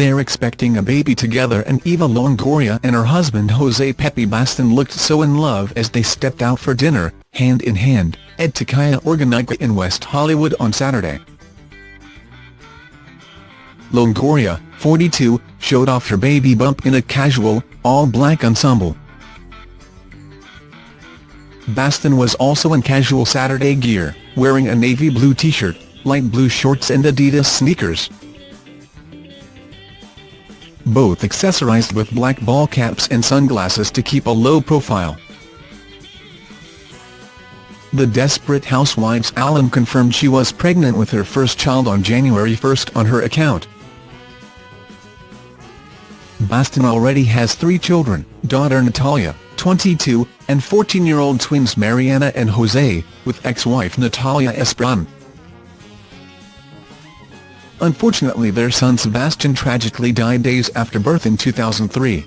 They're expecting a baby together and Eva Longoria and her husband Jose Pepe Baston looked so in love as they stepped out for dinner, hand in hand, at Tocaya Organica in West Hollywood on Saturday. Longoria, 42, showed off her baby bump in a casual, all-black ensemble. Baston was also in casual Saturday gear, wearing a navy blue t-shirt, light blue shorts and Adidas sneakers both accessorized with black ball caps and sunglasses to keep a low profile. The Desperate Housewives alum confirmed she was pregnant with her first child on January 1 on her account. Baston already has three children, daughter Natalia, 22, and 14-year-old twins Mariana and Jose, with ex-wife Natalia Esperón. Unfortunately their son Sebastian tragically died days after birth in 2003.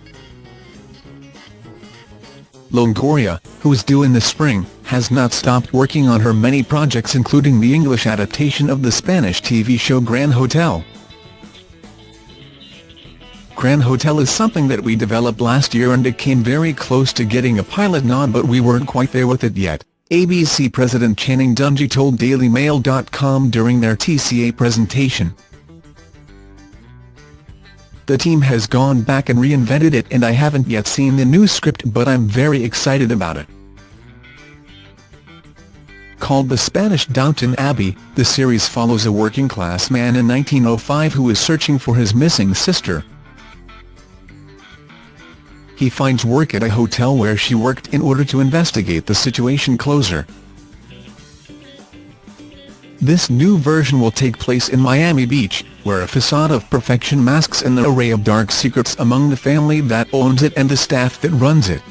Longoria, who is due in the spring, has not stopped working on her many projects including the English adaptation of the Spanish TV show Gran Hotel. Gran Hotel is something that we developed last year and it came very close to getting a pilot nod but we weren't quite there with it yet, ABC President Channing Dungey told DailyMail.com during their TCA presentation. The team has gone back and reinvented it and I haven't yet seen the new script but I'm very excited about it. Called The Spanish Downton Abbey, the series follows a working-class man in 1905 who is searching for his missing sister. He finds work at a hotel where she worked in order to investigate the situation closer. This new version will take place in Miami Beach, where a facade of perfection masks an array of dark secrets among the family that owns it and the staff that runs it.